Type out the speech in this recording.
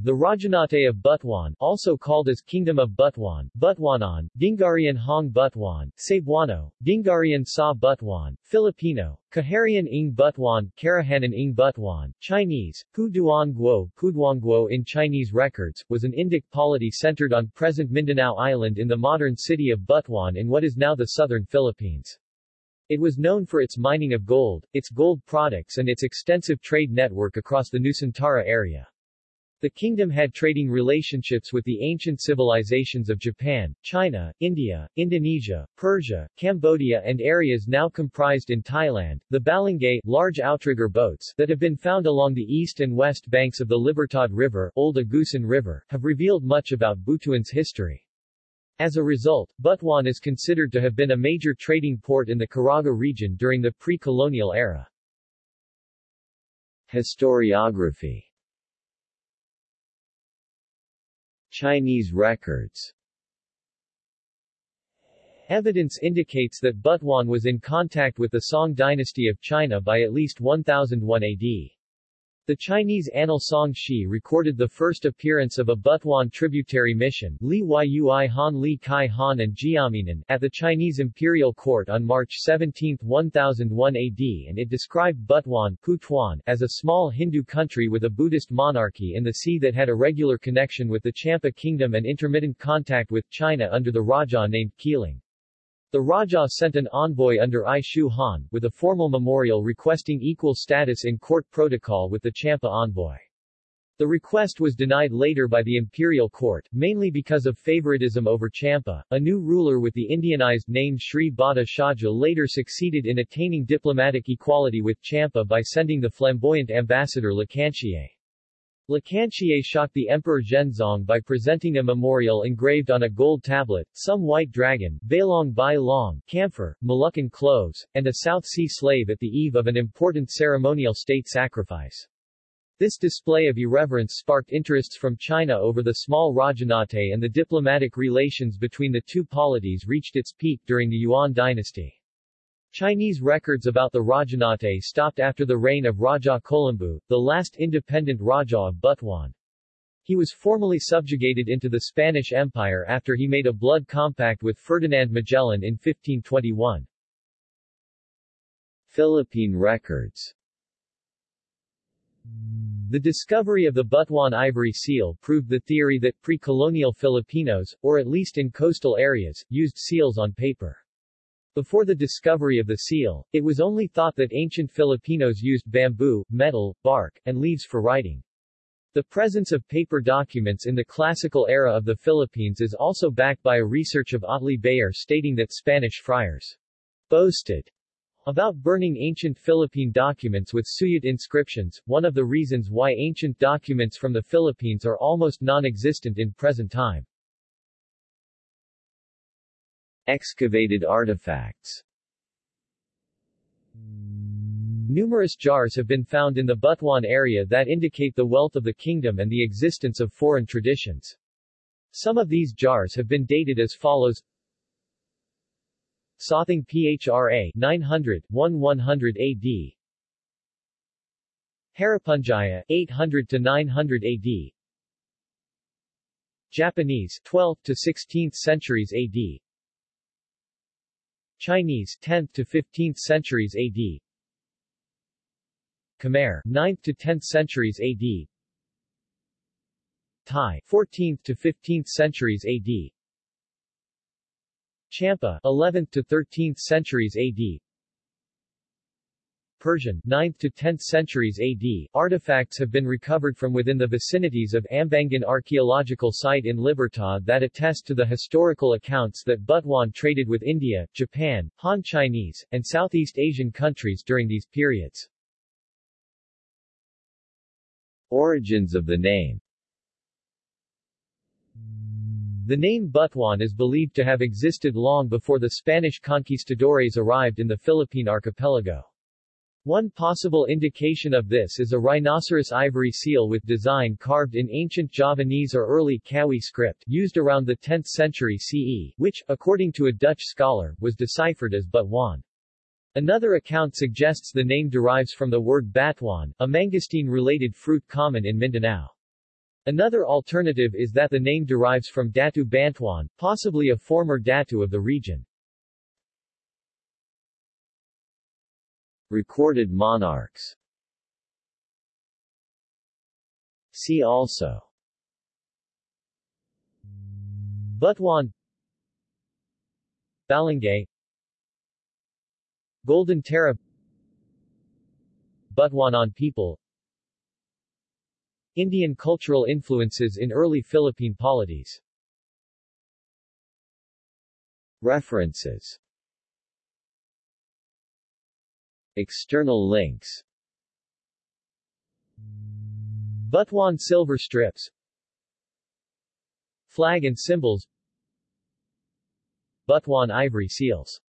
The Rajahnate of Butuan, also called as Kingdom of Butuan, Butuanan, Gingharian Hong Butuan, Cebuano, Gingharian Sa Butuan, Filipino, Kaharian ng Butuan, Karahanan ng Butuan, Chinese, Puduan Guo, Puduan in Chinese records, was an Indic polity centered on present Mindanao Island in the modern city of Butuan in what is now the southern Philippines. It was known for its mining of gold, its gold products and its extensive trade network across the Nusantara area. The kingdom had trading relationships with the ancient civilizations of Japan, China, India, Indonesia, Persia, Cambodia and areas now comprised in Thailand. The balangay large outrigger boats that have been found along the east and west banks of the Libertad River, Old Agusan River, have revealed much about Butuan's history. As a result, Butuan is considered to have been a major trading port in the Caraga region during the pre-colonial era. Historiography Chinese records Evidence indicates that Butuan was in contact with the Song dynasty of China by at least 1001 AD. The Chinese Annal Song Shi recorded the first appearance of a Butuan tributary mission Li Yui Han Li Kai Han and Jiaminan at the Chinese imperial court on March 17, 1001 AD and it described Butuan Putuan as a small Hindu country with a Buddhist monarchy in the sea that had a regular connection with the Champa kingdom and intermittent contact with China under the Raja named Keeling. The Raja sent an envoy under I Shu Han, with a formal memorial requesting equal status in court protocol with the Champa envoy. The request was denied later by the imperial court, mainly because of favoritism over Champa. A new ruler with the Indianized name Sri Bhatta Shaja later succeeded in attaining diplomatic equality with Champa by sending the flamboyant ambassador Lacantier. Lacantier shocked the Emperor Zhenzong by presenting a memorial engraved on a gold tablet, some white dragon, Bailong Bai Long, camphor, Moluccan cloves, and a South Sea slave at the eve of an important ceremonial state sacrifice. This display of irreverence sparked interests from China over the small Rajahnate and the diplomatic relations between the two polities reached its peak during the Yuan dynasty. Chinese records about the Rajahnate stopped after the reign of Raja Kolambu, the last independent Raja of Butuan. He was formally subjugated into the Spanish Empire after he made a blood compact with Ferdinand Magellan in 1521. Philippine records The discovery of the Butuan ivory seal proved the theory that pre-colonial Filipinos, or at least in coastal areas, used seals on paper. Before the discovery of the seal, it was only thought that ancient Filipinos used bamboo, metal, bark, and leaves for writing. The presence of paper documents in the classical era of the Philippines is also backed by a research of Otley Beyer stating that Spanish friars boasted about burning ancient Philippine documents with Suyat inscriptions, one of the reasons why ancient documents from the Philippines are almost non-existent in present time. Excavated artifacts. Numerous jars have been found in the Butuan area that indicate the wealth of the kingdom and the existence of foreign traditions. Some of these jars have been dated as follows. Sothing PHRA 900 1100 AD Haripunjaya 800 to 900 AD Japanese 12th to 16th centuries AD Chinese 10th to 15th centuries AD Khmer 9th to 10th centuries AD Thai 14th to 15th centuries AD Champa 11th to 13th centuries AD Persian 9th to 10th centuries AD, artifacts have been recovered from within the vicinities of Ambangan archaeological site in Libertad that attest to the historical accounts that Butuan traded with India, Japan, Han Chinese, and Southeast Asian countries during these periods. Origins of the name The name Butuan is believed to have existed long before the Spanish conquistadores arrived in the Philippine archipelago. One possible indication of this is a rhinoceros ivory seal with design carved in ancient Javanese or early Kawi script used around the 10th century CE, which, according to a Dutch scholar, was deciphered as Butuan. Another account suggests the name derives from the word batuan, a mangosteen-related fruit common in Mindanao. Another alternative is that the name derives from Datu Bantuan, possibly a former Datu of the region. Recorded monarchs. See also. Butuan. Balangay Golden Tara Butuanan people. Indian cultural influences in early Philippine polities. References External links. Butuan silver strips. Flag and symbols. Butuan ivory seals